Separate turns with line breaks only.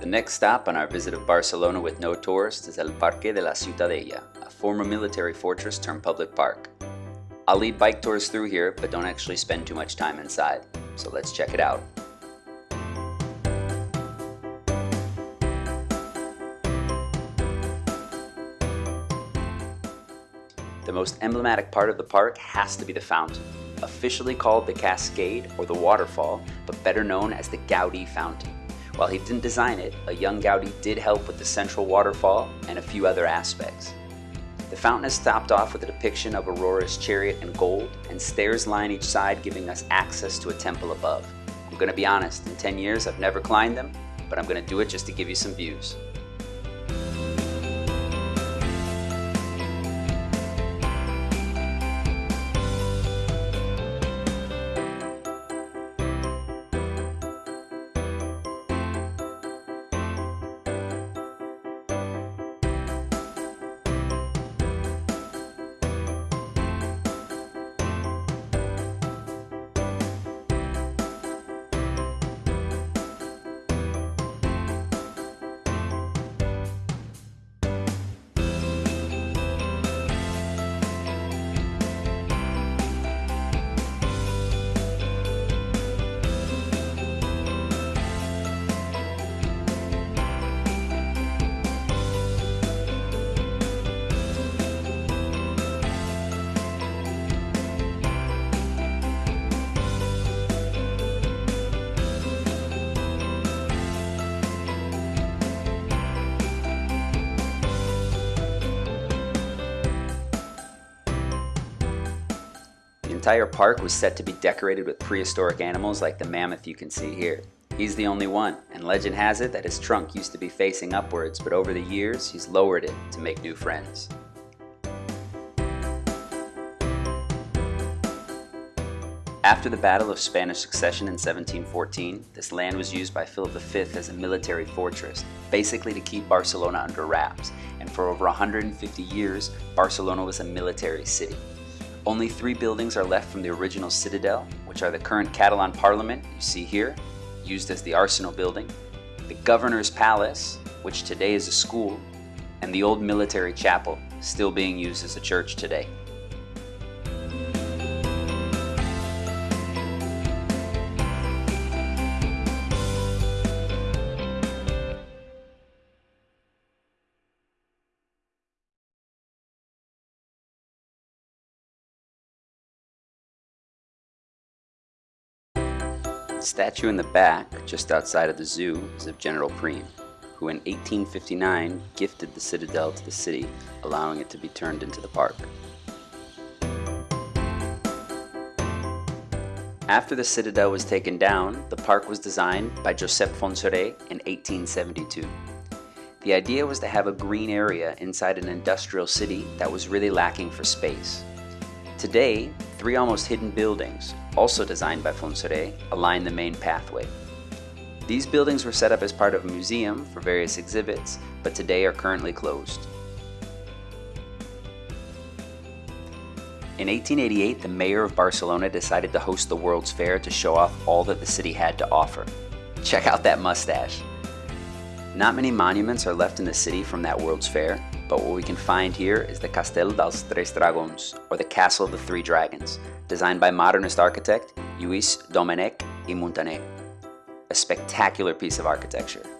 The next stop on our visit of Barcelona with no tourists is El Parque de la Ciutadella, a former military fortress turned public park. I'll lead bike tours through here, but don't actually spend too much time inside. So let's check it out. The most emblematic part of the park has to be the fountain, officially called the Cascade or the Waterfall, but better known as the Gaudi Fountain. While he didn't design it, a young Gaudi did help with the central waterfall and a few other aspects. The fountain is topped off with a depiction of Aurora's chariot in gold, and stairs line each side giving us access to a temple above. I'm gonna be honest, in 10 years I've never climbed them, but I'm gonna do it just to give you some views. Entire park was set to be decorated with prehistoric animals like the mammoth you can see here. He's the only one, and legend has it that his trunk used to be facing upwards, but over the years he's lowered it to make new friends. After the Battle of Spanish Succession in 1714, this land was used by Philip V as a military fortress, basically to keep Barcelona under wraps, and for over 150 years, Barcelona was a military city. Only three buildings are left from the original citadel, which are the current Catalan Parliament you see here, used as the Arsenal building, the Governor's Palace, which today is a school, and the old military chapel, still being used as a church today. The statue in the back, just outside of the zoo, is of General Prim, who in 1859 gifted the citadel to the city, allowing it to be turned into the park. After the citadel was taken down, the park was designed by Josep Fontserè in 1872. The idea was to have a green area inside an industrial city that was really lacking for space. Today, three almost hidden buildings, also designed by Fontserè, align the main pathway. These buildings were set up as part of a museum for various exhibits, but today are currently closed. In 1888, the mayor of Barcelona decided to host the World's Fair to show off all that the city had to offer. Check out that mustache. Not many monuments are left in the city from that World's Fair, but what we can find here is the Castell dels Tres Dragons, or the Castle of the Three Dragons, designed by modernist architect Lluís Domènech i Muntaner. A spectacular piece of architecture.